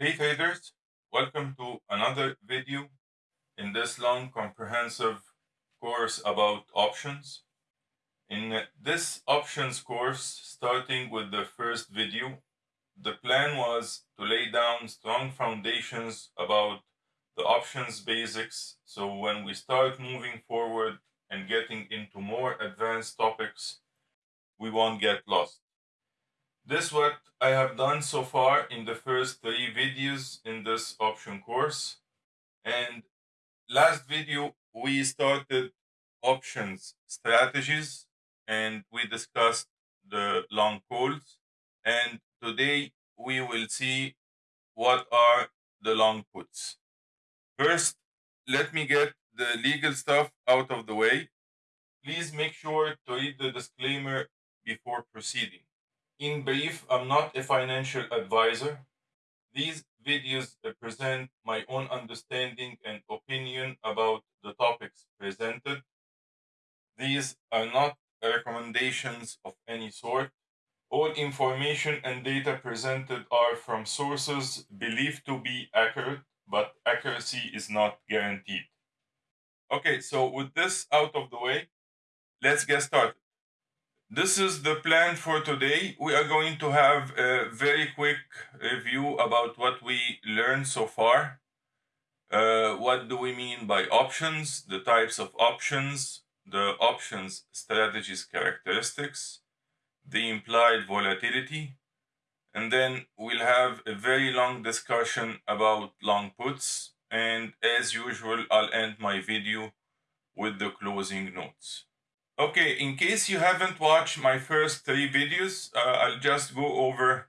Hey traders, welcome to another video in this long comprehensive course about options. In this options course, starting with the first video, the plan was to lay down strong foundations about the options basics so when we start moving forward and getting into more advanced topics, we won't get lost. This is what I have done so far in the first three videos in this option course. And last video, we started options strategies and we discussed the long calls. And today we will see what are the long puts. First, let me get the legal stuff out of the way. Please make sure to read the disclaimer before proceeding. In brief, I'm not a financial advisor. These videos present my own understanding and opinion about the topics presented. These are not recommendations of any sort. All information and data presented are from sources believed to be accurate, but accuracy is not guaranteed. Okay, so with this out of the way, let's get started. This is the plan for today. We are going to have a very quick review about what we learned so far. Uh, what do we mean by options, the types of options, the options strategies characteristics, the implied volatility, and then we'll have a very long discussion about long puts. And as usual, I'll end my video with the closing notes. Okay, in case you haven't watched my first three videos, uh, I'll just go over a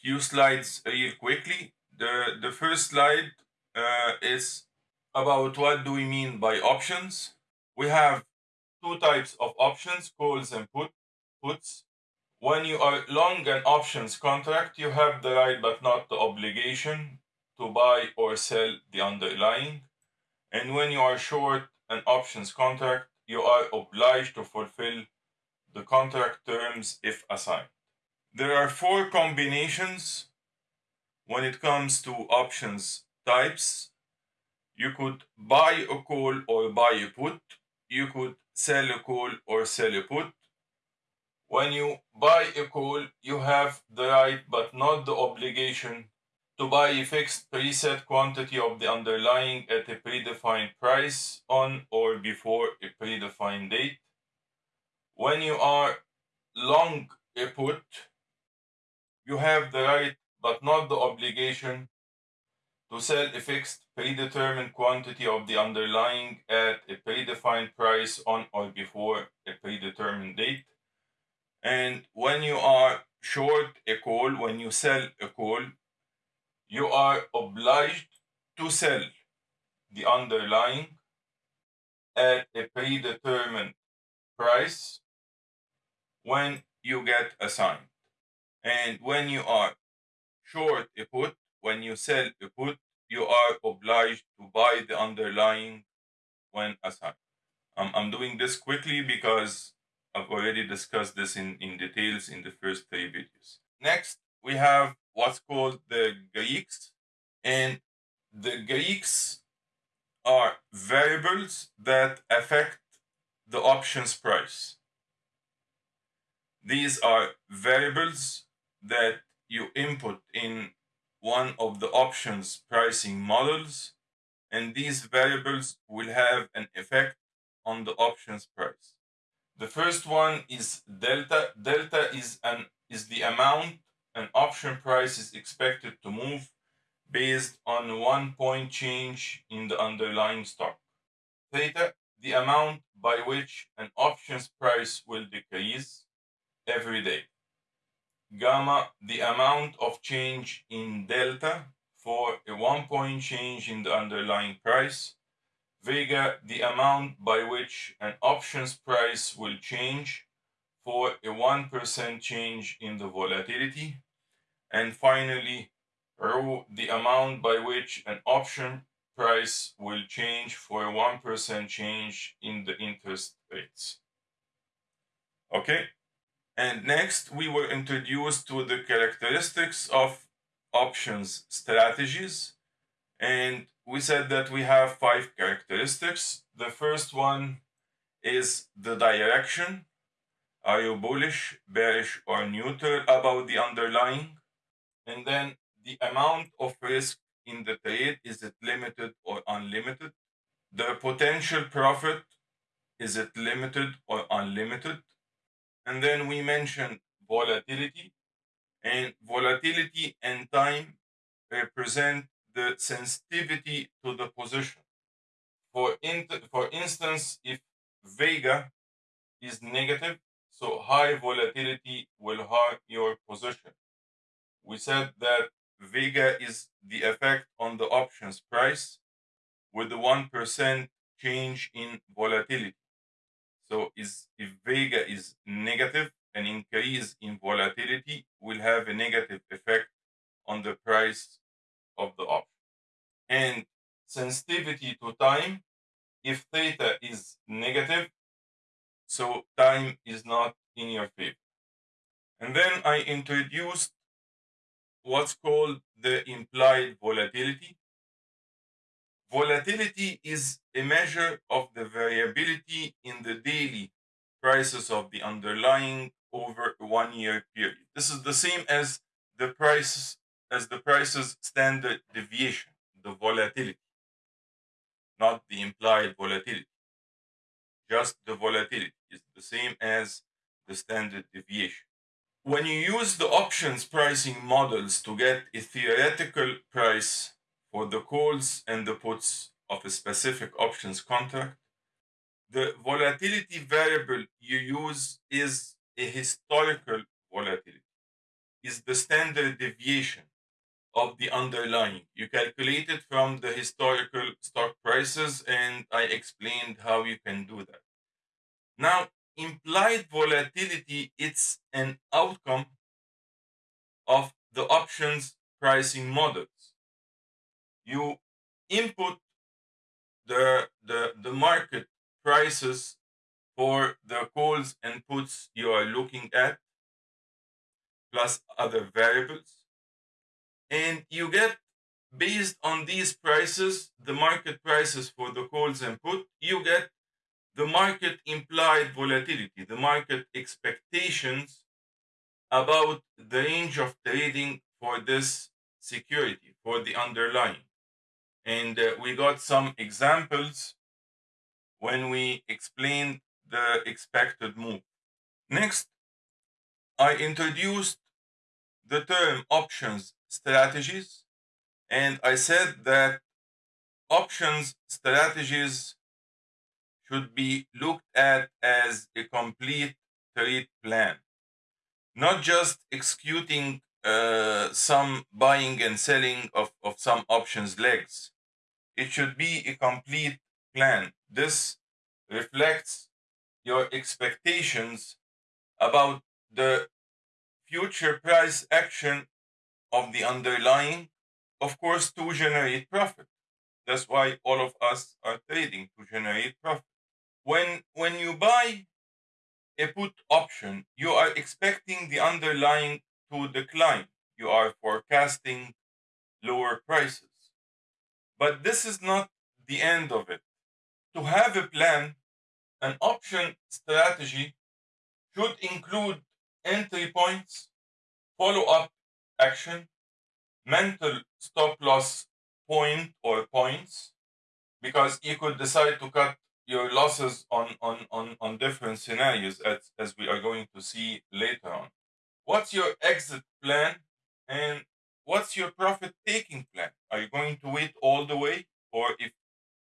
few slides real quickly. The, the first slide uh, is about what do we mean by options. We have two types of options, calls and put, puts. When you are long an options contract, you have the right but not the obligation to buy or sell the underlying. And when you are short an options contract, you are obliged to fulfill the contract terms if assigned. There are four combinations when it comes to options types. You could buy a call or buy a put. You could sell a call or sell a put. When you buy a call, you have the right but not the obligation to buy a fixed preset quantity of the underlying at a predefined price on or before a predefined date. When you are long a put, you have the right but not the obligation to sell a fixed predetermined quantity of the underlying at a predefined price on or before a predetermined date. And when you are short a call, when you sell a call, you are obliged to sell the underlying at a predetermined price when you get assigned. And when you are short a put, when you sell a put, you are obliged to buy the underlying when assigned. Um, I'm doing this quickly because I've already discussed this in, in details in the first three videos. Next, we have what's called the Greeks. And the Greeks are variables that affect the options price. These are variables that you input in one of the options pricing models, and these variables will have an effect on the options price. The first one is delta. Delta is an is the amount an option price is expected to move based on one point change in the underlying stock. Theta, the amount by which an option's price will decrease every day. Gamma, the amount of change in delta for a one point change in the underlying price. Vega, the amount by which an option's price will change for a 1% change in the volatility. And finally, rho, the amount by which an option price will change for a 1% change in the interest rates. Okay? And next, we were introduced to the characteristics of options strategies. And we said that we have five characteristics. The first one is the direction. Are you bullish, bearish, or neutral about the underlying? And then the amount of risk in the trade is it limited or unlimited? The potential profit is it limited or unlimited? And then we mentioned volatility, and volatility and time represent the sensitivity to the position. For, for instance, if Vega is negative, so high volatility will hurt your position. We said that Vega is the effect on the options price with the 1% change in volatility. So is, if Vega is negative, an increase in volatility will have a negative effect on the price of the option. And sensitivity to time, if theta is negative, so time is not in your favor. And then I introduced what's called the implied volatility. Volatility is a measure of the variability in the daily prices of the underlying over a one year period. This is the same as the prices as the prices standard deviation, the volatility, not the implied volatility. Just the volatility is the same as the standard deviation. When you use the options pricing models to get a theoretical price for the calls and the puts of a specific options contract, the volatility variable you use is a historical volatility, is the standard deviation of the underlying. You calculate it from the historical stock prices, and I explained how you can do that. Now, implied volatility it's an outcome of the options pricing models. You input the the the market prices for the calls and puts you are looking at plus other variables and you get based on these prices the market prices for the calls and put you get the market implied volatility, the market expectations about the range of trading for this security, for the underlying. And uh, we got some examples when we explained the expected move. Next, I introduced the term options strategies, and I said that options strategies should be looked at as a complete trade plan, not just executing uh, some buying and selling of, of some options legs. It should be a complete plan. This reflects your expectations about the future price action of the underlying, of course, to generate profit. That's why all of us are trading to generate profit when when you buy a put option, you are expecting the underlying to decline. You are forecasting lower prices. But this is not the end of it. To have a plan, an option strategy should include entry points, follow up action, mental stop loss point or points, because you could decide to cut your losses on, on, on, on different scenarios as, as we are going to see later on. What's your exit plan and what's your profit taking plan? Are you going to wait all the way or if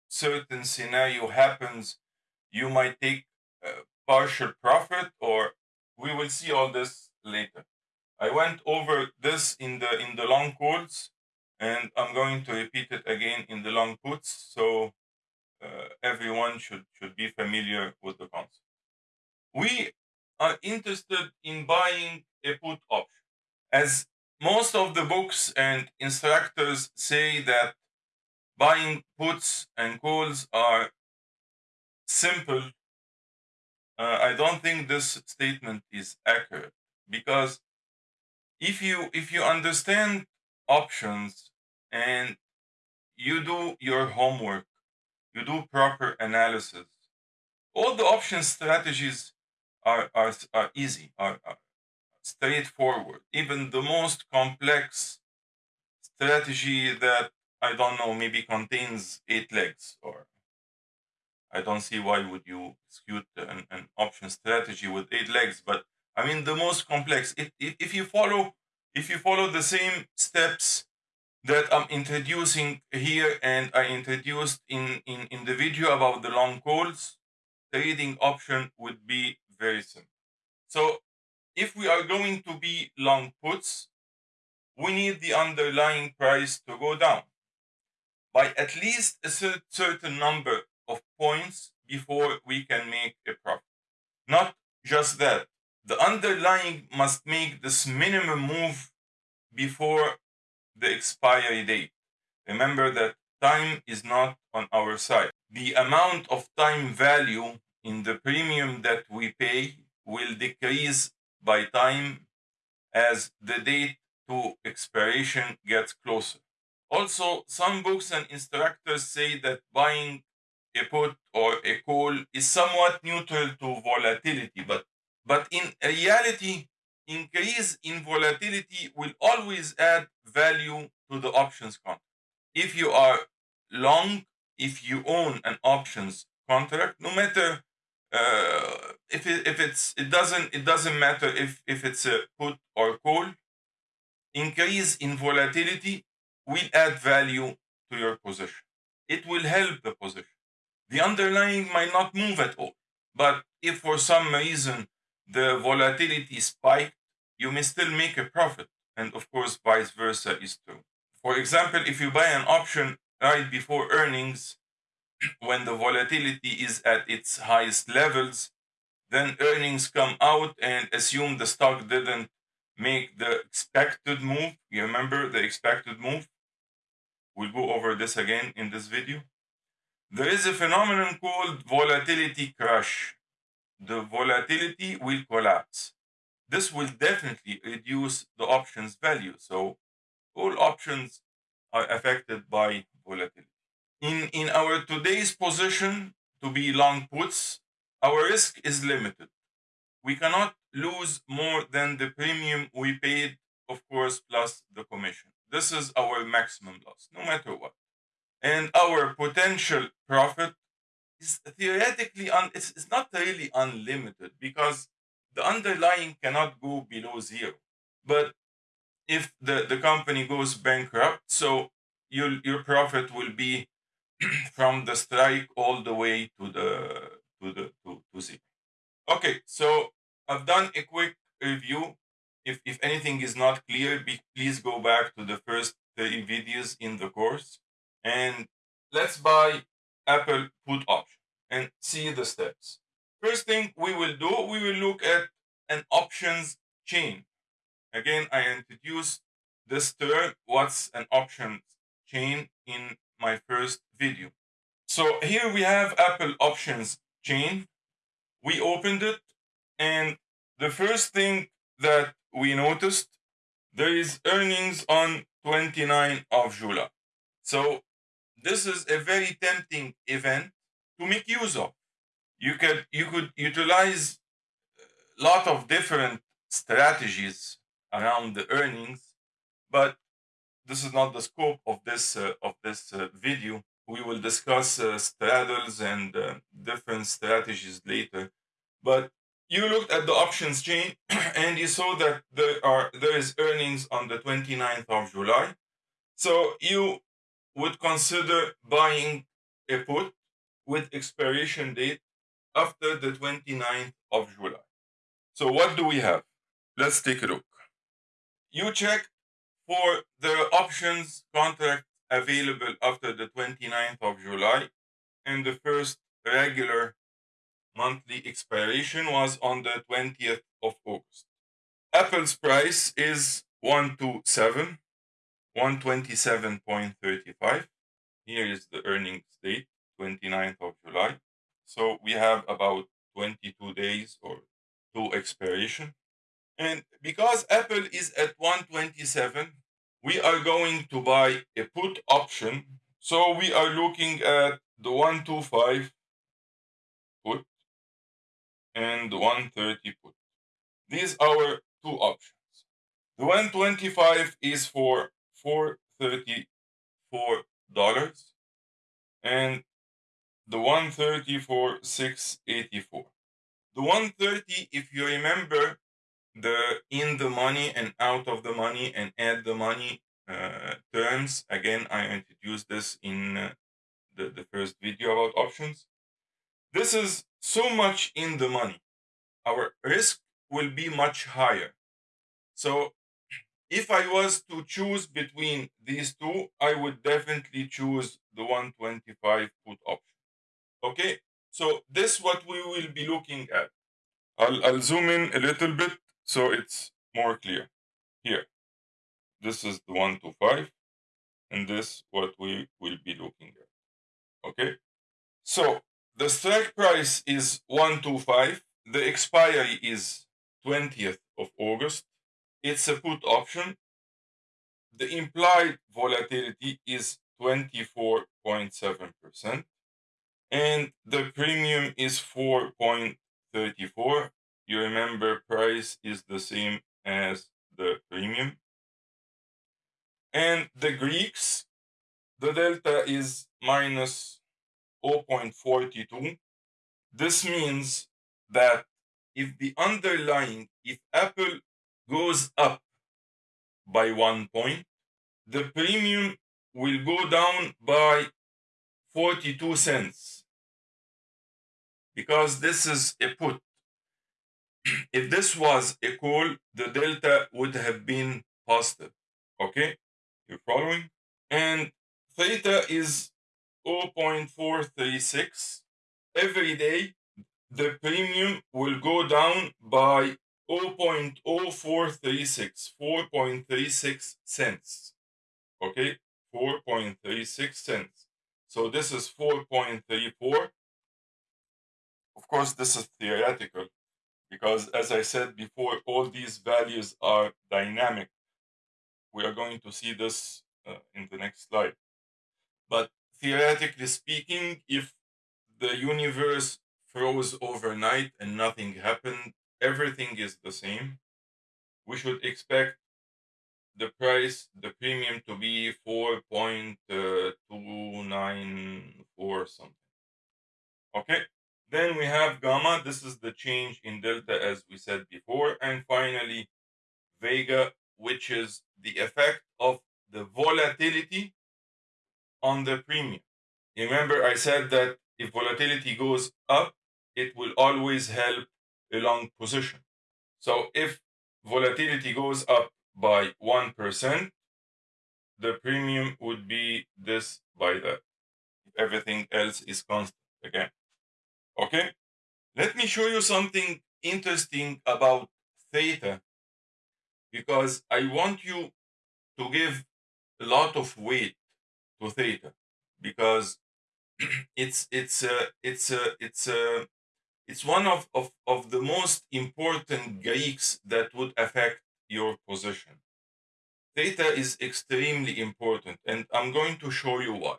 certain scenario happens, you might take partial profit or we will see all this later. I went over this in the in the long calls and I'm going to repeat it again in the long puts. So uh, everyone should, should be familiar with the concept. We are interested in buying a put option. As most of the books and instructors say that buying puts and calls are simple, uh, I don't think this statement is accurate because if you if you understand options and you do your homework, you do proper analysis, all the option strategies are, are, are easy, are, are straightforward. Even the most complex strategy that I don't know maybe contains eight legs or I don't see why would you execute an, an option strategy with eight legs. But I mean the most complex. If, if, if you follow if you follow the same steps that I'm introducing here and I introduced in, in, in the video about the long calls, trading option would be very simple. So if we are going to be long puts, we need the underlying price to go down by at least a certain number of points before we can make a profit. Not just that, the underlying must make this minimum move before the expiry date. Remember that time is not on our side. The amount of time value in the premium that we pay will decrease by time as the date to expiration gets closer. Also, some books and instructors say that buying a put or a call is somewhat neutral to volatility, but, but in reality, increase in volatility will always add value to the options contract. If you are long, if you own an options contract, no matter uh, if it, if it's it doesn't it doesn't matter if if it's a put or call, increase in volatility will add value to your position. It will help the position. The underlying might not move at all, but if for some reason the volatility spiked, you may still make a profit. And of course, vice versa is true. For example, if you buy an option right before earnings, when the volatility is at its highest levels, then earnings come out and assume the stock didn't make the expected move. You remember the expected move? We'll go over this again in this video. There is a phenomenon called volatility crash. The volatility will collapse. This will definitely reduce the options value. So all options are affected by volatility. In, in our today's position to be long puts, our risk is limited. We cannot lose more than the premium we paid, of course, plus the commission. This is our maximum loss, no matter what. And our potential profit is theoretically, un- it's, it's not really unlimited because the underlying cannot go below zero. But if the, the company goes bankrupt, so your, your profit will be from the strike all the way to the to the to, to zero. Okay, so I've done a quick review. If if anything is not clear, be, please go back to the first 30 videos in the course and let's buy Apple put option and see the steps. First thing we will do, we will look at an options chain. Again, I introduced this term, what's an options chain in my first video. So here we have Apple options chain. We opened it and the first thing that we noticed, there is earnings on 29 of July. So this is a very tempting event to make use of. You could you could utilize a lot of different strategies around the earnings, but this is not the scope of this uh, of this uh, video. We will discuss uh, straddles and uh, different strategies later. But you looked at the options chain and you saw that there are there is earnings on the 29th of July. So you would consider buying a put with expiration date after the 29th of July. So what do we have? Let's take a look. You check for the options contract available after the 29th of July and the first regular monthly expiration was on the 20th of August. Apple's price is 127 127.35. Here is the earnings date, 29th of July. So we have about 22 days or to expiration. And because Apple is at 127, we are going to buy a put option. So we are looking at the 125 put and 130 put. These are two options. The 125 is for 434 dollars and the 130 for 684. The 130, if you remember the in the money and out of the money and at the money uh, terms, again, I introduced this in uh, the, the first video about options. This is so much in the money. Our risk will be much higher. So if I was to choose between these two, I would definitely choose the 125 put option. Okay, so this what we will be looking at. I'll, I'll zoom in a little bit so it's more clear. Here, this is the 125 and this what we will be looking at. Okay, so the strike price is 125. The expiry is 20th of August. It's a put option. The implied volatility is 24.7% and the premium is 4.34 you remember price is the same as the premium. And the greeks the delta is minus 0.42 this means that if the underlying if apple goes up by one point the premium will go down by 42 cents because this is a put. if this was a call, the delta would have been positive. Okay, you're following? And theta is 0.436. Every day, the premium will go down by 0.0436, 4.36 cents. Okay, 4.36 cents. So this is 4.34 of course, this is theoretical because, as I said before, all these values are dynamic. We are going to see this uh, in the next slide. But theoretically speaking, if the universe froze overnight and nothing happened, everything is the same, we should expect the price, the premium to be 4.294 uh, something. Okay. Then we have gamma. This is the change in delta as we said before. And finally, vega, which is the effect of the volatility on the premium. Remember, I said that if volatility goes up, it will always help a long position. So if volatility goes up by 1%, the premium would be this by that. Everything else is constant again. Okay? Let me show you something interesting about theta because I want you to give a lot of weight to theta because it's it's a it's a it's uh, it's one of, of, of the most important Greeks that would affect your position. Theta is extremely important, and I'm going to show you why.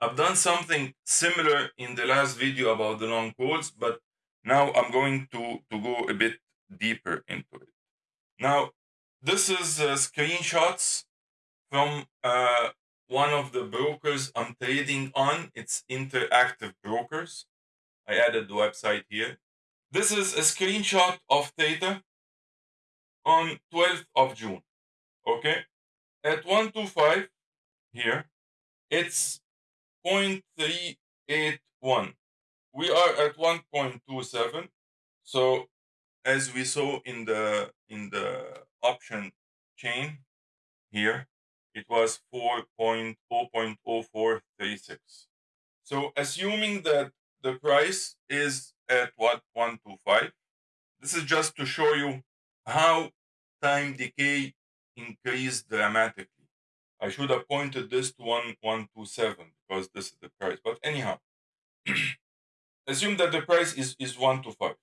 I've done something similar in the last video about the long calls, but now I'm going to, to go a bit deeper into it. Now, this is uh, screenshots from uh, one of the brokers I'm trading on. It's Interactive Brokers. I added the website here. This is a screenshot of Theta on 12th of June. Okay. At 125 here, it's 0.381. We are at 1.27. So as we saw in the in the option chain here, it was 4.0.0436. So assuming that the price is at what 125, this is just to show you how time decay increased dramatically. I should have pointed this to 1127 because this is the price. But anyhow, assume that the price is, is 1 to 5,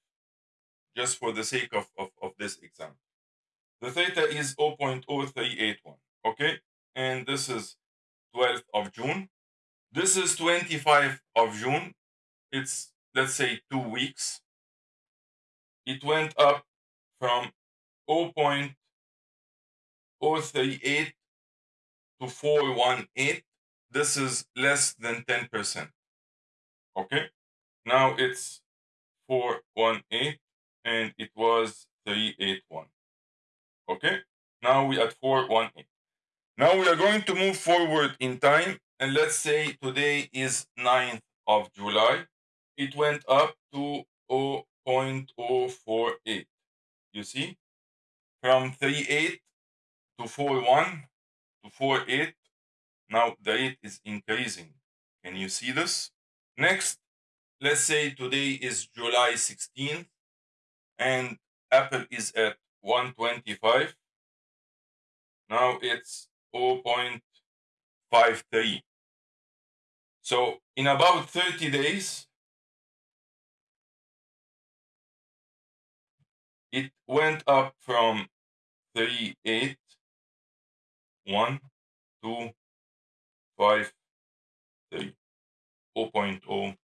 just for the sake of, of, of this example. The theta is 0.0381. Okay, and this is 12th of June. This is 25th of June. It's let's say two weeks. It went up from 0.038 to 418. This is less than 10%. Okay, now it's 418 and it was 381. Okay, now we at 418. Now we are going to move forward in time and let's say today is 9th of July. It went up to 0.048. You see, from 38 to 41 to 48. Now the rate is increasing. Can you see this? Next, let's say today is July 16th and Apple is at 125. Now it's 0.53. So in about 30 days, it went up from 38 1 2 5 3 0.0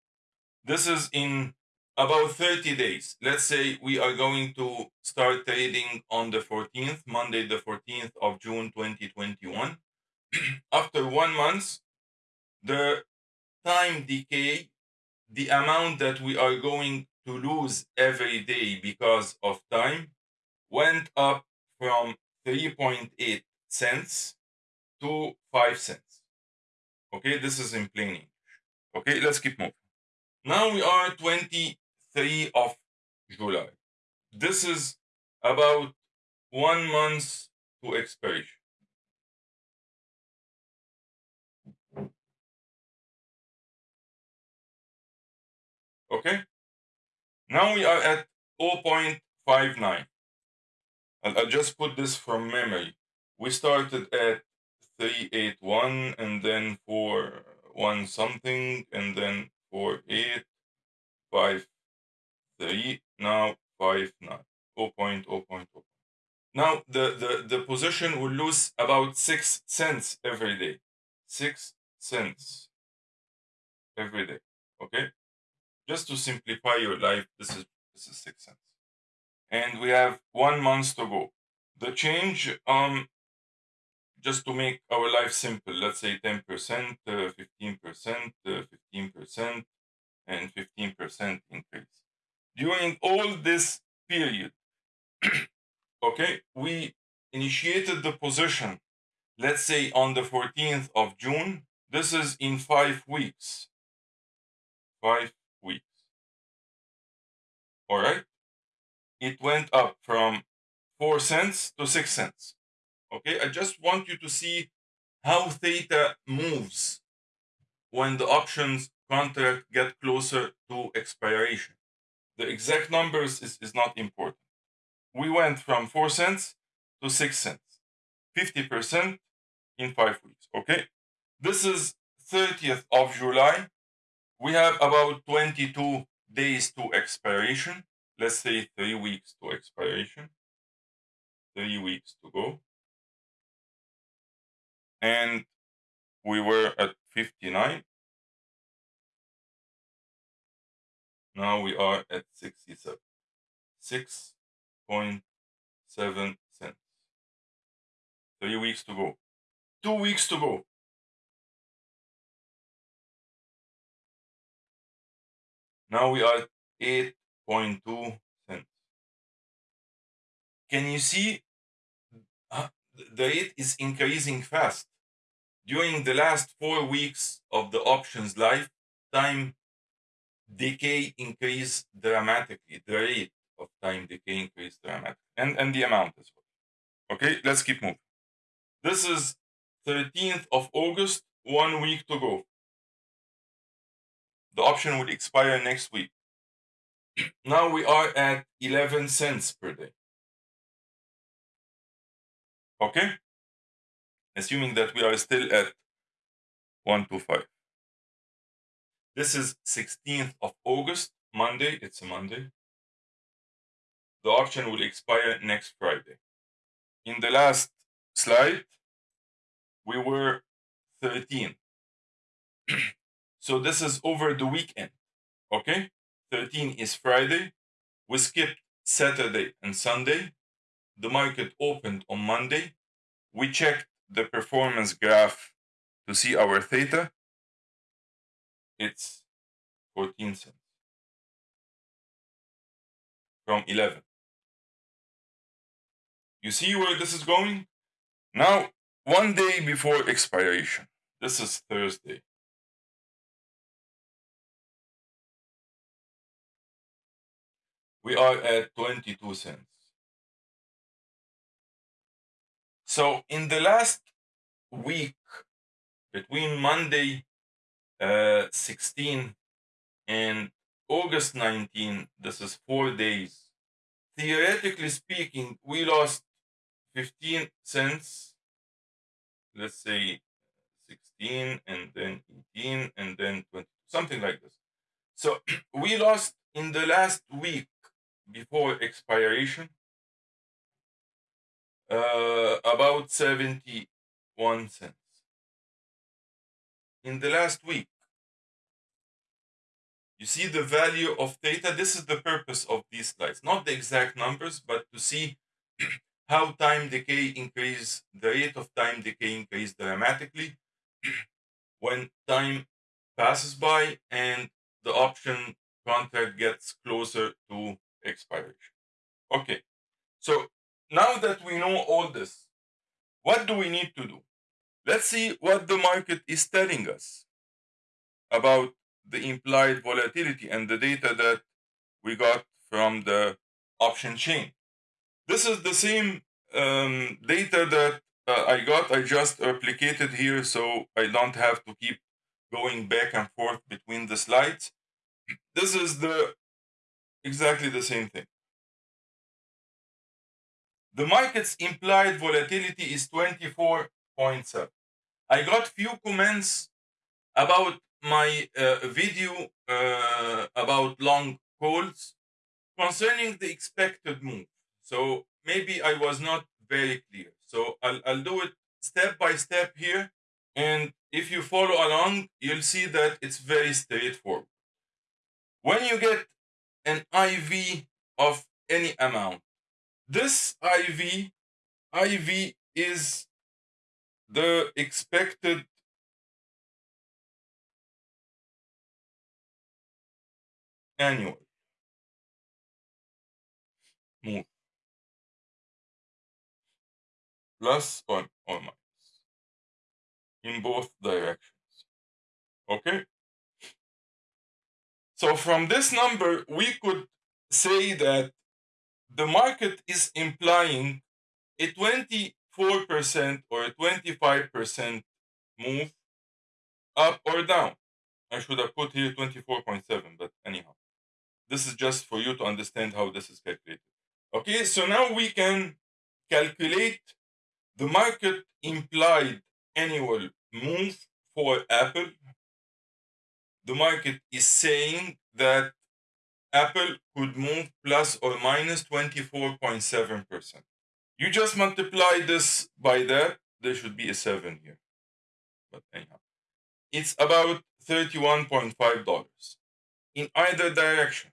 this is in about 30 days. Let's say we are going to start trading on the 14th monday the 14th of june 2021 after one month the time decay the amount that we are going to lose every day because of time went up from 3.8 cents to 5 cents. Okay, this is in plain English. Okay, let's keep moving. Now we are 23 of July. This is about one month to expiration. Okay, now we are at 0.59. I'll, I'll just put this from memory. We started at 381 and then for one something and then four eight five three now five nine 0.0.0. Now the, the, the position will lose about six cents every day. Six cents every day. Okay? Just to simplify your life, this is this is six cents and we have one month to go. The change, um, just to make our life simple, let's say 10%, 15%, 15%, and 15% increase. During all this period, okay, we initiated the position, let's say on the 14th of June. This is in five weeks. Five weeks. All right it went up from 4 cents to 6 cents. Okay, I just want you to see how theta moves when the options contract get closer to expiration. The exact numbers is, is not important. We went from 4 cents to 6 cents, 50% in 5 weeks. Okay, this is 30th of July. We have about 22 days to expiration let's say three weeks to expiration, three weeks to go. And we were at 59. Now we are at 67. 6.7 cents. Three weeks to go. Two weeks to go. Now we are at 8 cents. Can you see uh, the rate is increasing fast? During the last four weeks of the options lifetime, decay increased dramatically. The rate of time decay increased dramatically, and, and the amount as well. Okay, let's keep moving. This is 13th of August, one week to go. The option would expire next week now we are at 11 cents per day. Okay? Assuming that we are still at 125. This is 16th of August, Monday. It's a Monday. The option will expire next Friday. In the last slide, we were 13. so this is over the weekend. Okay? 13 is Friday. We skipped Saturday and Sunday. The market opened on Monday. We checked the performance graph to see our theta. It's 14 cents from 11. You see where this is going? Now, one day before expiration, this is Thursday. We are at 22 cents. So in the last week, between Monday uh, 16 and August 19, this is four days. Theoretically speaking, we lost 15 cents, let's say 16 and then 18 and then 20, something like this. So we lost in the last week before expiration uh, about 71 cents. In the last week, you see the value of theta. This is the purpose of these slides, not the exact numbers, but to see how time decay increase, the rate of time decay increase dramatically when time passes by and the option contract gets closer to expiration. Okay, so now that we know all this, what do we need to do? Let's see what the market is telling us about the implied volatility and the data that we got from the option chain. This is the same um, data that uh, I got. I just replicated here so I don't have to keep going back and forth between the slides. This is the exactly the same thing. The market's implied volatility is 24.7. I got few comments about my uh, video uh, about long calls concerning the expected move. So maybe I was not very clear. So I'll, I'll do it step by step here. And if you follow along, you'll see that it's very straightforward. When you get an IV of any amount, this IV, IV is the expected annual move plus or, or minus in both directions. Okay? So from this number, we could say that the market is implying a 24% or a 25% move up or down. I should have put here 24.7, but anyhow. This is just for you to understand how this is calculated. Okay, so now we can calculate the market implied annual move for Apple. The market is saying that Apple could move plus or minus 24.7%. You just multiply this by that, there should be a 7 here. But anyhow, it's about $31.5 in either direction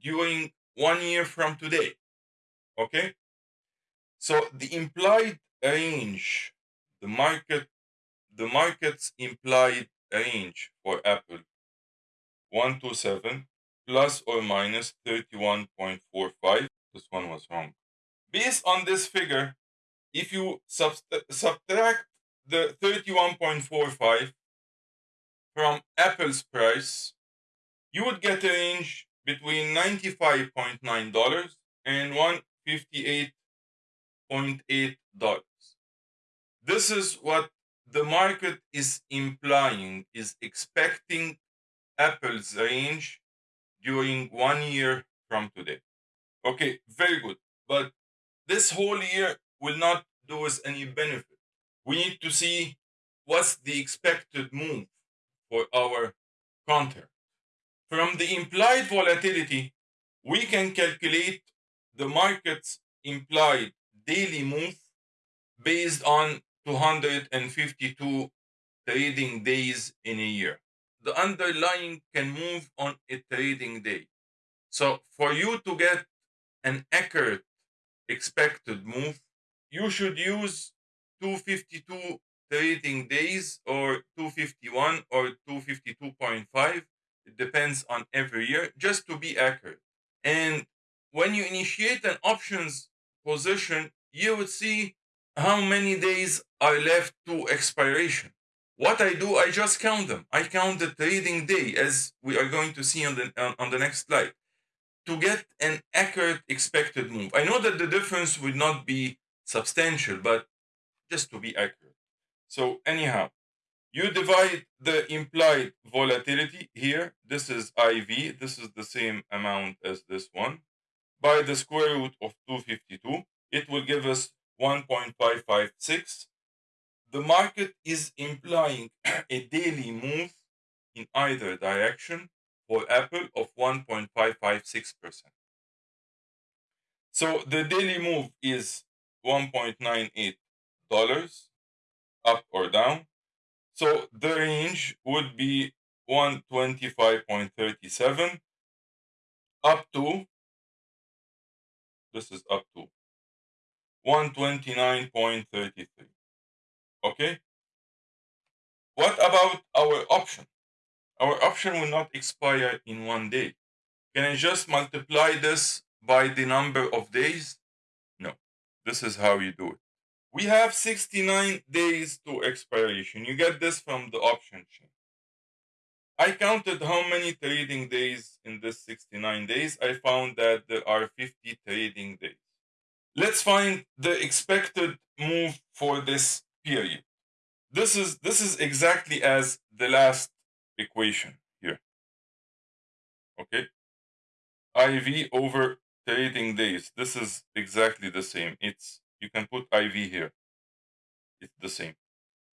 during one year from today. Okay? So the implied range, the market, the market's implied range for Apple 127 plus or minus 31.45. This one was wrong. Based on this figure, if you subtract the 31.45 from Apple's price, you would get a range between $95.9 and $158.8. This is what the market is implying, is expecting Apple's range during one year from today. Okay, very good. But this whole year will not do us any benefit. We need to see what's the expected move for our contract. From the implied volatility, we can calculate the market's implied daily move based on 252 trading days in a year. The underlying can move on a trading day. So for you to get an accurate expected move, you should use 252 trading days or 251 or 252.5. It depends on every year, just to be accurate. And when you initiate an options position, you would see how many days are left to expiration. What I do, I just count them. I count the trading day, as we are going to see on the on the next slide, to get an accurate expected move. I know that the difference would not be substantial, but just to be accurate. So anyhow, you divide the implied volatility here. This is IV. This is the same amount as this one by the square root of 252. It will give us 1.556. The market is implying a daily move in either direction for Apple of 1.556%. So the daily move is $1.98 up or down. So the range would be 125.37 up to this is up to 129.33 okay what about our option our option will not expire in one day can i just multiply this by the number of days no this is how you do it we have 69 days to expiration. You get this from the option chain. I counted how many trading days in this 69 days. I found that there are 50 trading days. Let's find the expected move for this period. This is this is exactly as the last equation here. Okay? IV over trading days. This is exactly the same. It's you can put IV here. It's the same.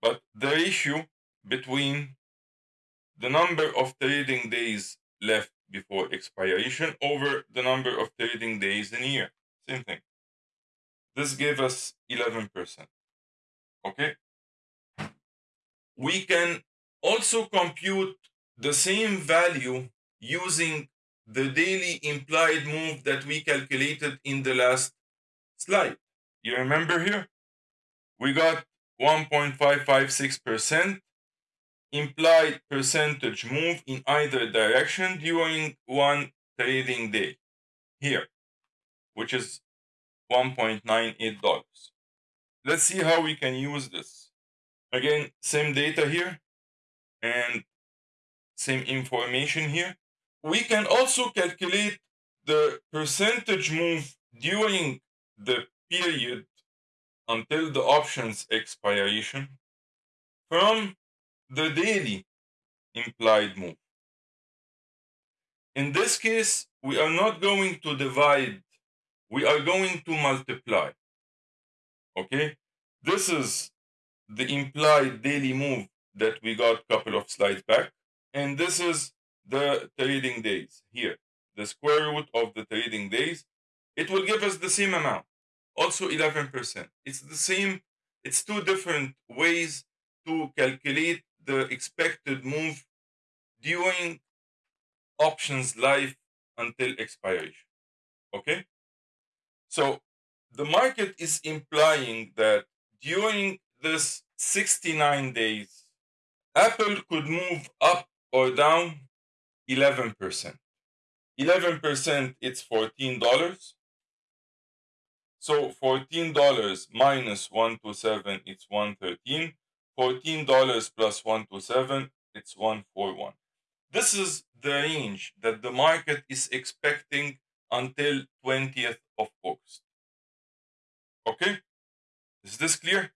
But the ratio between the number of trading days left before expiration over the number of trading days in a year. Same thing. This gave us 11%. Okay? We can also compute the same value using the daily implied move that we calculated in the last slide. You remember here? We got 1.556% implied percentage move in either direction during one trading day here, which is $1.98. Let's see how we can use this. Again, same data here and same information here. We can also calculate the percentage move during the period until the option's expiration from the daily implied move. In this case, we are not going to divide, we are going to multiply. Okay? This is the implied daily move that we got couple of slides back. And this is the trading days here. The square root of the trading days. It will give us the same amount also 11%. It's the same, it's two different ways to calculate the expected move during options life until expiration. Okay? So the market is implying that during this 69 days, Apple could move up or down 11%. 11% it's $14. So $14 minus 127, it's 113. $14 plus 127, it's 141. This is the range that the market is expecting until 20th of August. Okay? Is this clear?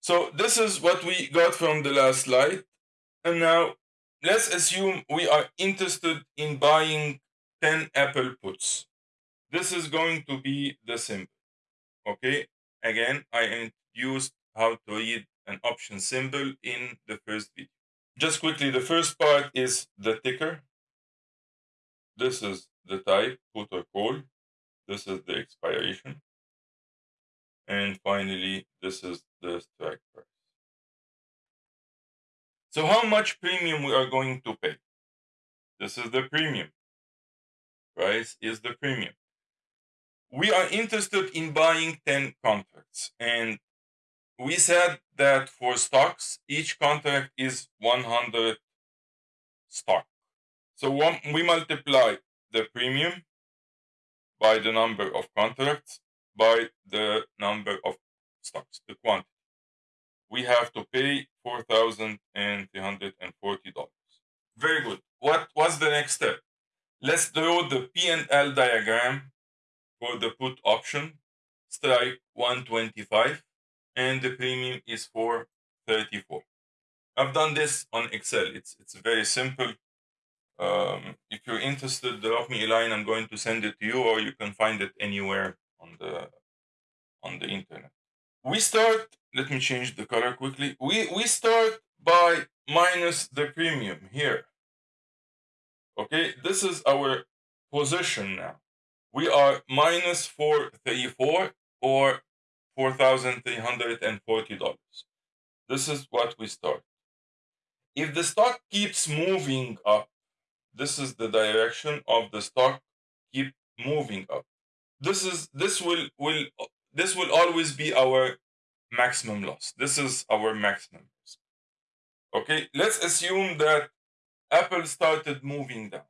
So this is what we got from the last slide. And now let's assume we are interested in buying 10 Apple puts. This is going to be the symbol. Okay, again, I introduced how to read an option symbol in the first video. Just quickly, the first part is the ticker. This is the type, put or call. This is the expiration. And finally, this is the strike price. So how much premium we are going to pay? This is the premium. Price is the premium. We are interested in buying 10 contracts and we said that for stocks, each contract is 100 stock. So one, we multiply the premium by the number of contracts by the number of stocks, the quantity. We have to pay $4,340. Very good. What was the next step? Let's draw the P&L diagram for the put option. Strike 125 and the premium is 434. I've done this on Excel. It's it's very simple. Um, if you're interested, drop me a line. I'm going to send it to you, or you can find it anywhere on the on the internet. We start. Let me change the color quickly. We we start by minus the premium here. Okay, this is our position now. We are minus 434 or $4,340. This is what we start. If the stock keeps moving up, this is the direction of the stock keep moving up. This is this will will this will always be our maximum loss. This is our maximum risk. Okay, let's assume that Apple started moving down.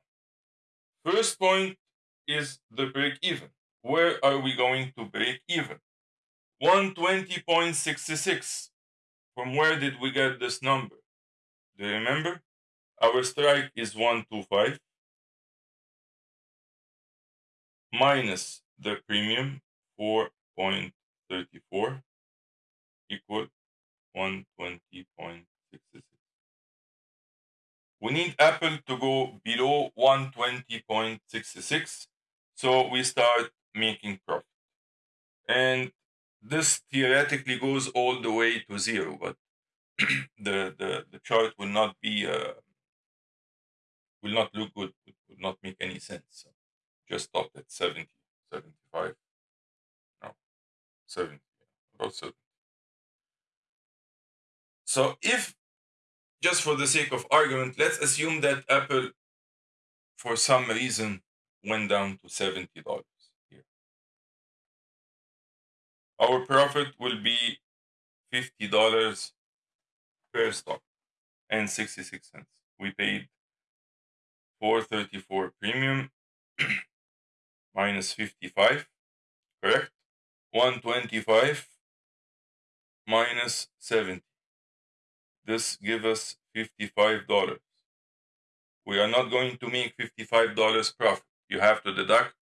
First point is the break even. Where are we going to break even? 120.66. From where did we get this number? Do you remember? Our strike is 125 minus the premium 4.34 equal 120.66. We need Apple to go below 120.66 so we start making profit. And this theoretically goes all the way to zero, but the, the, the chart will not be uh, will not look good. It would not make any sense. So just stop at 70, 75. No, 70, about 70. So if, just for the sake of argument, let's assume that Apple, for some reason, went down to $70 here. Our profit will be $50 per stock and 66 cents. We paid 434 premium minus 55, correct? 125 minus 70. This gives us $55. We are not going to make $55 profit. You have to deduct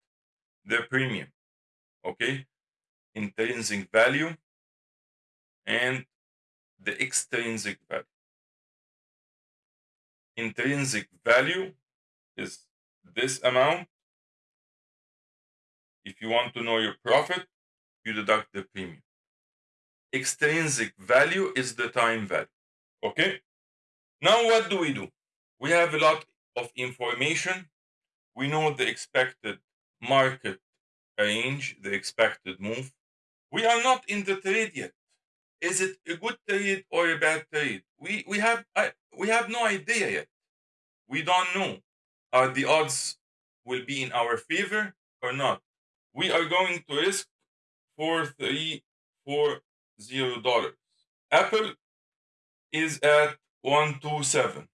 the premium, okay? Intrinsic value and the extrinsic value. Intrinsic value is this amount. If you want to know your profit, you deduct the premium. Extrinsic value is the time value. Okay? Now, what do we do? We have a lot of information. We know the expected market range, the expected move. We are not in the trade yet is it a good trade or a bad trade? We we have I, we have no idea yet. We don't know. Are the odds will be in our favor or not? We are going to risk four three four zero dollars. Apple is at one two seven.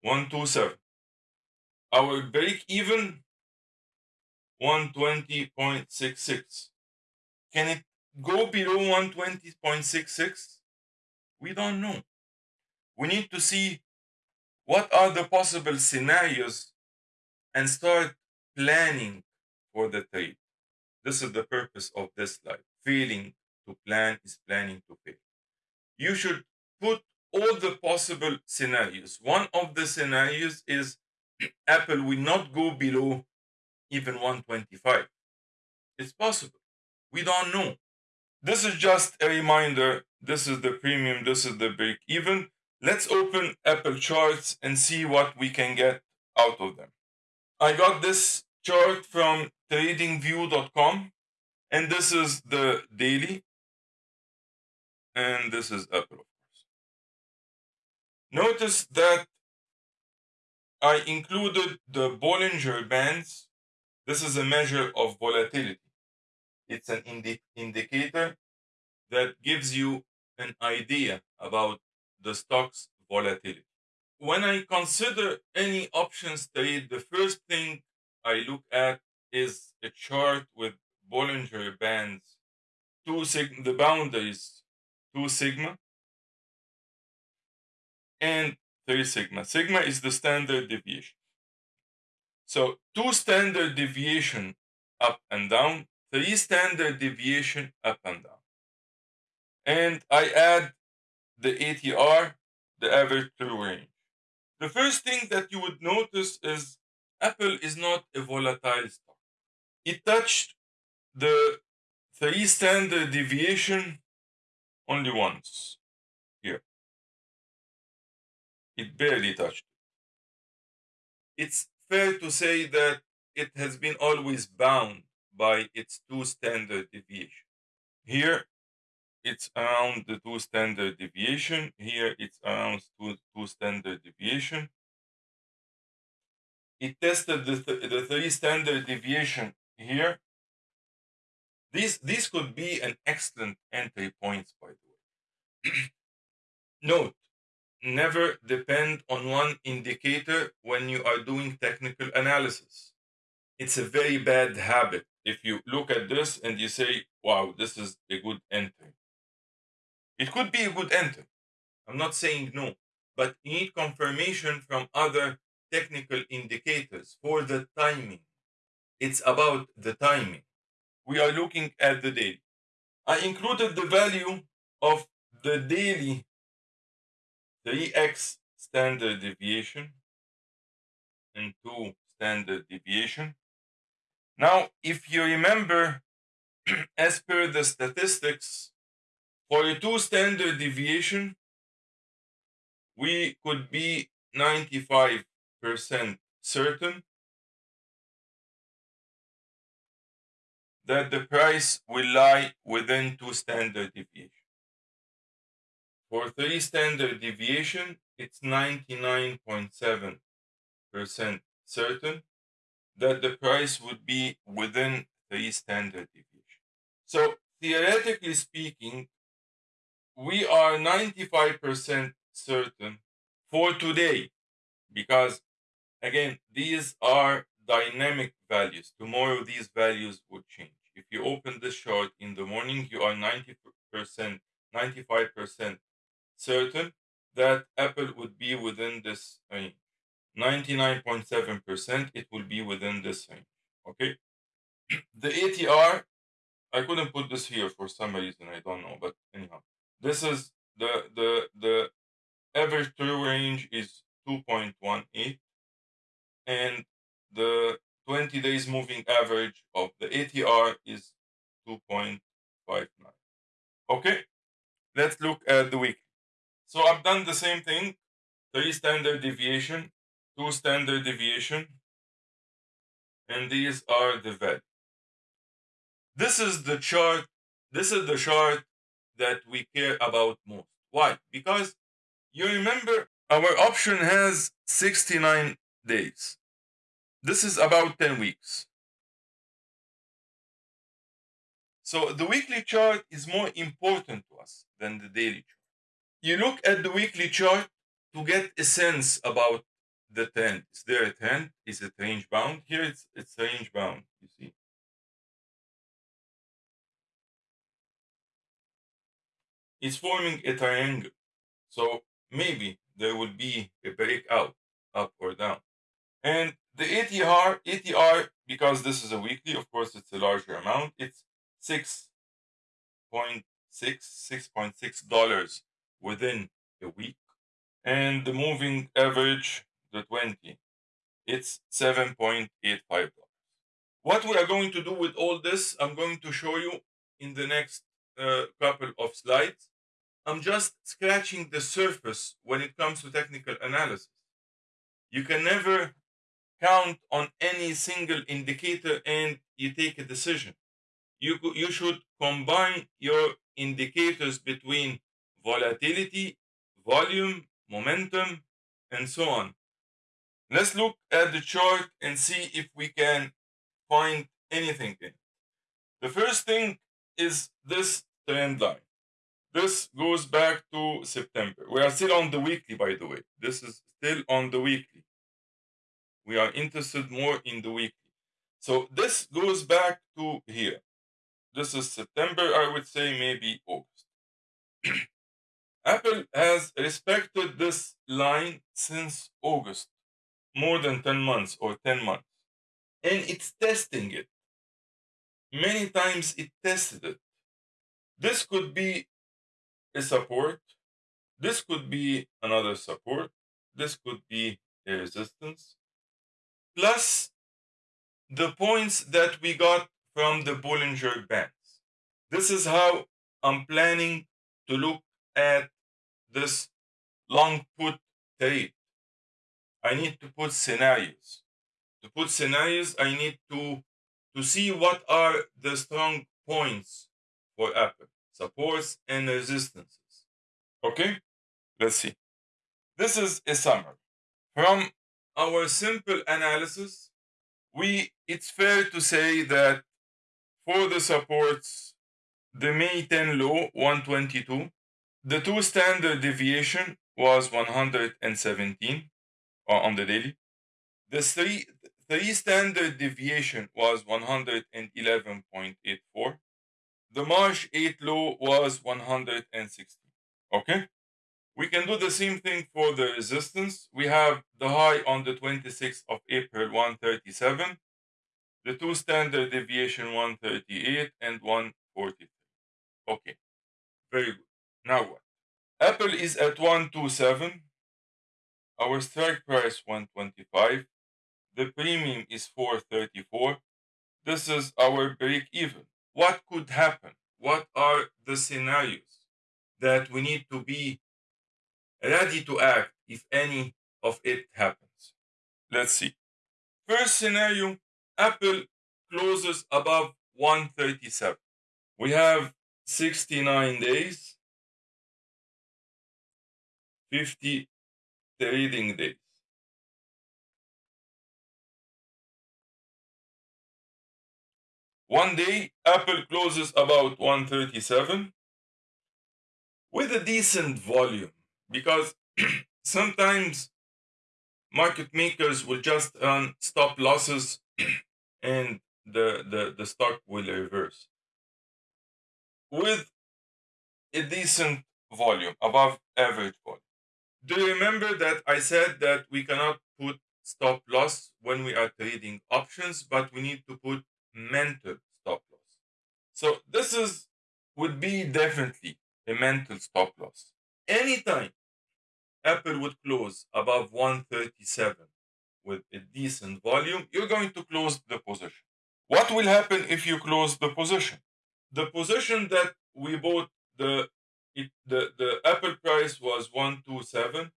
One two seven. Our break even 120.66. Can it go below 120.66? We don't know. We need to see what are the possible scenarios and start planning for the trade. This is the purpose of this slide. Failing to plan is planning to fail. You should put all the possible scenarios. One of the scenarios is Apple will not go below even 125. It's possible. We don't know. This is just a reminder. This is the premium. This is the break even. Let's open Apple charts and see what we can get out of them. I got this chart from tradingview.com And this is the daily. And this is course. Notice that I included the Bollinger Bands. This is a measure of volatility. It's an indi indicator that gives you an idea about the stock's volatility. When I consider any options trade, the first thing I look at is a chart with Bollinger Bands, two sig- the boundaries, two sigma, and 3 sigma. Sigma is the standard deviation. So 2 standard deviation up and down, 3 standard deviation up and down. And I add the ATR, the average true range. The first thing that you would notice is Apple is not a volatile stock. It touched the 3 standard deviation only once here. It barely touched it. It's fair to say that it has been always bound by its two standard deviation. Here, it's around the two standard deviation. Here, it's around two, two standard deviation. It tested the, th the three standard deviation here. This, this could be an excellent entry point, by the way. Note, never depend on one indicator when you are doing technical analysis. It's a very bad habit. If you look at this and you say, wow, this is a good entry. It could be a good entry. I'm not saying no, but you need confirmation from other technical indicators for the timing. It's about the timing. We are looking at the daily. I included the value of the daily 3x standard deviation and 2 standard deviation. Now, if you remember, as per the statistics, for a 2 standard deviation, we could be 95% certain that the price will lie within 2 standard deviation. For 3 standard deviation, it's 99.7% certain that the price would be within 3 standard deviation. So theoretically speaking, we are 95% certain for today because again, these are dynamic values. Tomorrow, these values would change. If you open this chart in the morning, you are 90%, 95% certain that Apple would be within this range. 99.7% it will be within this range. Okay. The ATR, I couldn't put this here for some reason, I don't know, but anyhow. This is the the the average true range is 2.18 and the 20 days moving average of the ATR is 2.59. Okay, let's look at the week. So I've done the same thing, three standard deviation, two standard deviation, and these are the values. This is the chart, this is the chart that we care about most. Why? Because you remember our option has 69 days. This is about 10 weeks. So the weekly chart is more important to us than the daily chart you look at the weekly chart to get a sense about the trend. Is there a trend? Is it range bound? Here it's it's range bound, you see. It's forming a triangle. So maybe there will be a breakout up or down. And the ATR, ATR, because this is a weekly, of course it's a larger amount, it's 6.6, $6.6 within a week. And the moving average, the 20, it's $7.85. What we are going to do with all this, I'm going to show you in the next uh, couple of slides. I'm just scratching the surface when it comes to technical analysis. You can never count on any single indicator and you take a decision. you, you should combine your indicators between volatility, volume, momentum, and so on. Let's look at the chart and see if we can find anything in it. The first thing is this trend line. This goes back to September. We are still on the weekly, by the way. This is still on the weekly. We are interested more in the weekly. So this goes back to here. This is September, I would say maybe August. Apple has respected this line since August, more than 10 months or 10 months. And it's testing it. Many times it tested it. This could be a support. This could be another support. This could be a resistance. Plus the points that we got from the Bollinger Bands. This is how I'm planning to look at this long put trade. I need to put scenarios. To put scenarios, I need to, to see what are the strong points for Apple, supports and resistances. Okay, let's see. This is a summary. From our simple analysis, we it's fair to say that for the supports, the May 10 low 122, the two standard deviation was 117 uh, on the daily. The three three standard deviation was 111.84. The March 8 low was 160. Okay? We can do the same thing for the resistance. We have the high on the 26th of April, 137. The two standard deviation, 138 and 143. Okay, very good. Now what? Apple is at 127. Our strike price 125. The premium is 434. This is our break even. What could happen? What are the scenarios that we need to be ready to act if any of it happens. Let's see. First scenario Apple closes above 137. We have 69 days, 50 trading days. One day, Apple closes about 137 with a decent volume because sometimes market makers will just run stop losses and the, the, the stock will reverse. With a decent volume, above average volume. Do you remember that I said that we cannot put stop loss when we are trading options, but we need to put mental stop loss. So this is would be definitely a mental stop loss. Anytime Apple would close above 137 with a decent volume, you're going to close the position. What will happen if you close the position? The position that we bought the it, the, the Apple price was 127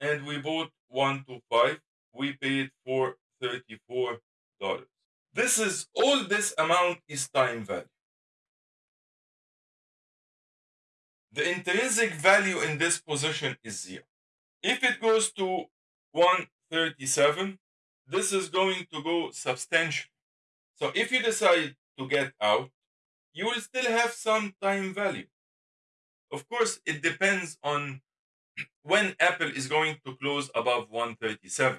and we bought 125. We paid for $34. This is all this amount is time value. the intrinsic value in this position is zero. If it goes to 137, this is going to go substantial. So if you decide to get out, you will still have some time value. Of course, it depends on when Apple is going to close above 137.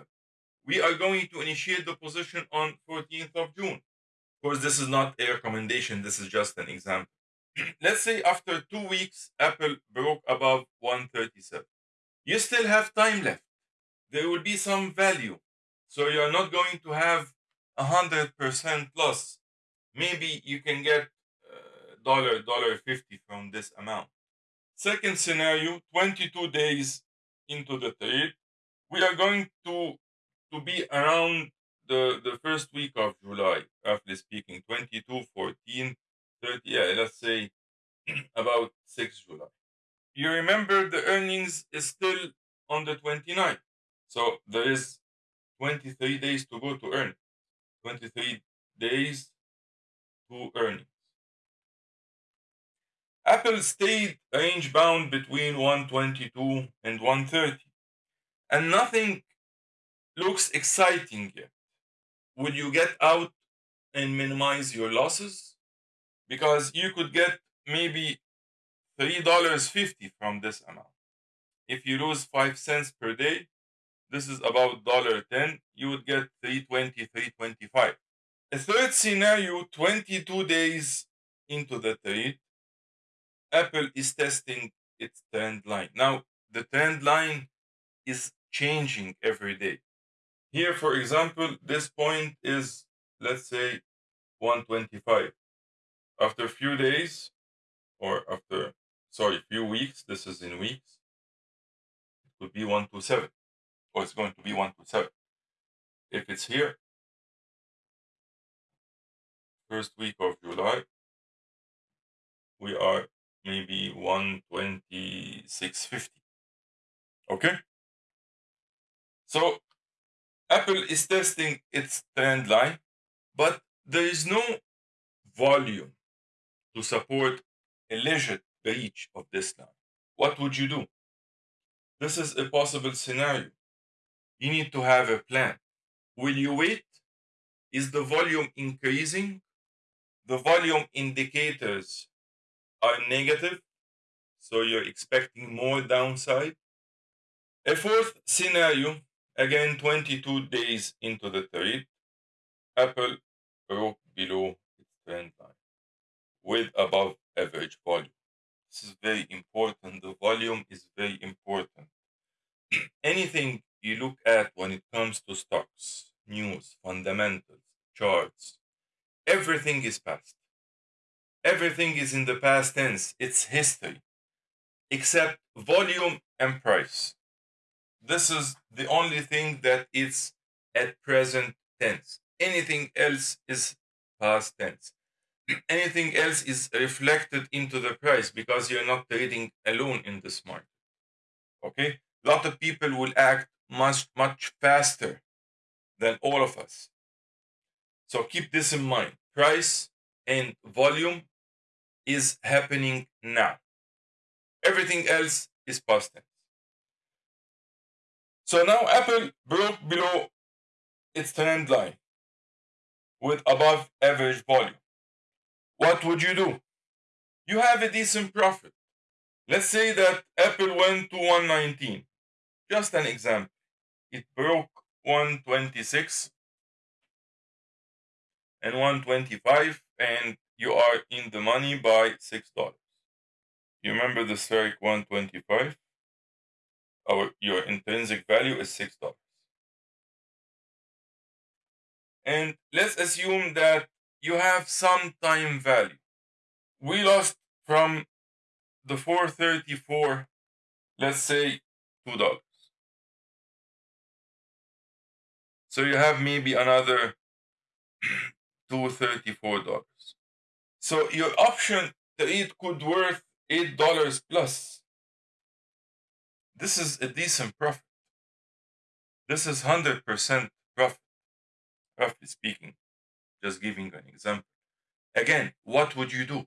We are going to initiate the position on 14th of June. Of course, this is not a recommendation. This is just an example. let's say after two weeks, Apple broke above 137. You still have time left. There will be some value. So you're not going to have a hundred percent loss. Maybe you can get uh, dollar dollar fifty from this amount. Second scenario: 22 days into the trade, we are going to to be around the the first week of July, roughly speaking, 22, 14, 30, yeah, let's say about 6 July. You remember the earnings is still on the 29th. So there is 23 days to go to earn. 23 days to earnings. Apple stayed range bound between 122 and 130, and nothing looks exciting yet. Would you get out and minimize your losses? Because you could get maybe $3.50 from this amount. If you lose 5 cents per day, this is about $1.10, you would get 320, 325. A third scenario, 22 days into the trade, Apple is testing its trend line. Now, the trend line is changing every day. Here, for example, this point is, let's say, 125. After a few days, or after, sorry, few weeks, this is in weeks, it could be 127, or it's going to be 127. If it's here, first week of July, we are maybe 126.50. Okay? So Apple is testing its trend line, but there is no volume to support a legit breach of this line. What would you do? This is a possible scenario. You need to have a plan. Will you wait? Is the volume increasing? The volume indicators are negative, so you're expecting more downside. A fourth scenario Again, 22 days into the trade, Apple broke below its trend line with above average volume. This is very important. The volume is very important. Anything you look at when it comes to stocks, news, fundamentals, charts, everything is past. Everything is in the past tense. It's history, except volume and price. This is the only thing that is at present tense. Anything else is past tense. Anything else is reflected into the price because you're not trading alone in this market. Okay? A lot of people will act much, much faster than all of us. So keep this in mind. Price and volume is happening now. Everything else is past tense. So now Apple broke below its trend line with above average volume. What would you do? You have a decent profit. Let's say that Apple went to 119. Just an example. It broke 126 and 125 and you are in the money by $6. You remember the strike 125? Our your intrinsic value is six dollars. And let's assume that you have some time value. We lost from the 434, let's say two dollars. So you have maybe another $234. So your option trade could worth $8 plus this is a decent profit. This is 100% profit, roughly speaking. Just giving an example. Again, what would you do?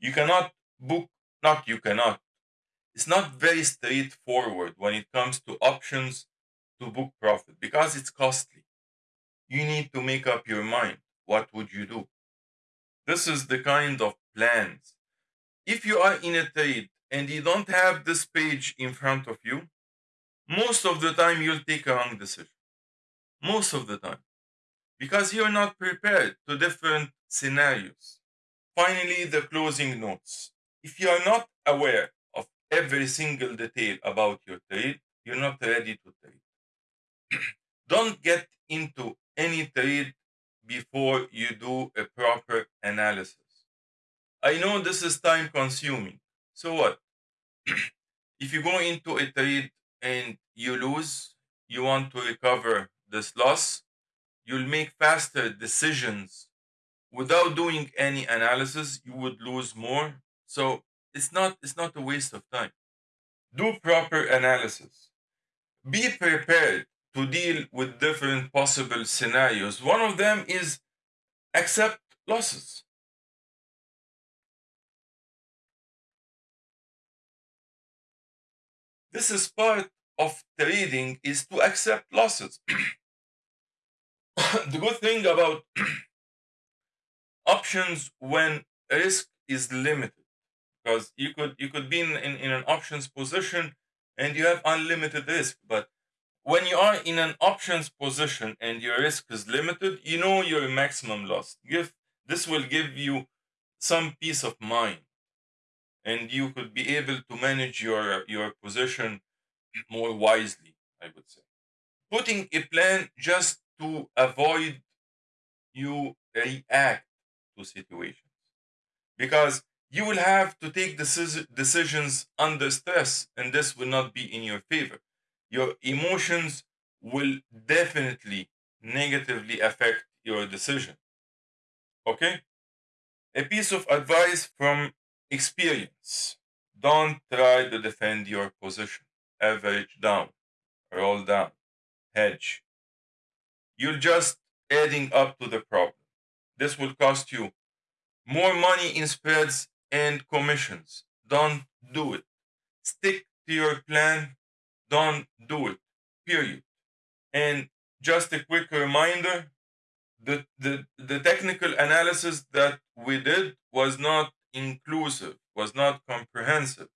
You cannot book, not you cannot. It's not very straightforward when it comes to options to book profit because it's costly. You need to make up your mind. What would you do? This is the kind of plans. If you are in a trade and you don't have this page in front of you, most of the time you'll take a wrong decision. Most of the time. Because you're not prepared to different scenarios. Finally, the closing notes. If you are not aware of every single detail about your trade, you're not ready to trade. Don't get into any trade before you do a proper analysis. I know this is time consuming. So what? If you go into a trade and you lose, you want to recover this loss, you'll make faster decisions without doing any analysis, you would lose more. So it's not it's not a waste of time. Do proper analysis. Be prepared to deal with different possible scenarios. One of them is accept losses. This is part of trading is to accept losses. the good thing about options when risk is limited because you could you could be in, in, in an options position and you have unlimited risk but when you are in an options position and your risk is limited you know your maximum loss give this will give you some peace of mind and you could be able to manage your your position more wisely i would say. Putting a plan just to avoid you react to situations. Because you will have to take decisions under stress and this will not be in your favor. Your emotions will definitely negatively affect your decision. Okay? A piece of advice from experience don't try to defend your position average down roll down hedge you're just adding up to the problem this will cost you more money in spreads and commissions. Don't do it. Stick to your plan. Don't do it. Period. And just a quick reminder the, the, the technical analysis that we did was not inclusive, was not comprehensive.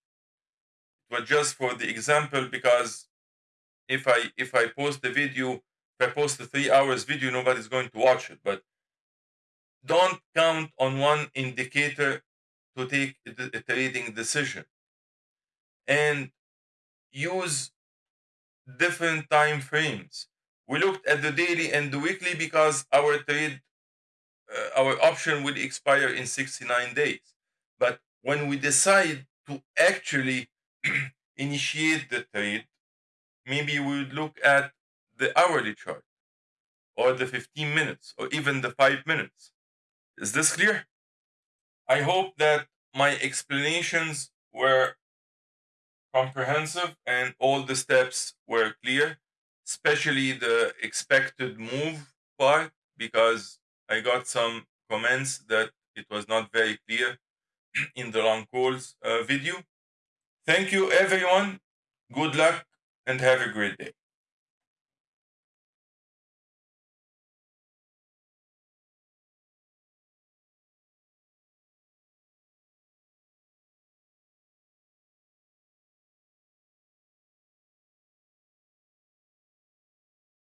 It was just for the example because if I if I post the video, if I post a three hours video, nobody's going to watch it. But don't count on one indicator to take a trading decision and use different time frames we looked at the daily and the weekly because our trade uh, our option will expire in 69 days but when we decide to actually initiate the trade maybe we would look at the hourly chart or the 15 minutes or even the 5 minutes is this clear? I hope that my explanations were comprehensive and all the steps were clear, especially the expected move part, because I got some comments that it was not very clear in the long calls uh, video. Thank you, everyone. Good luck and have a great day.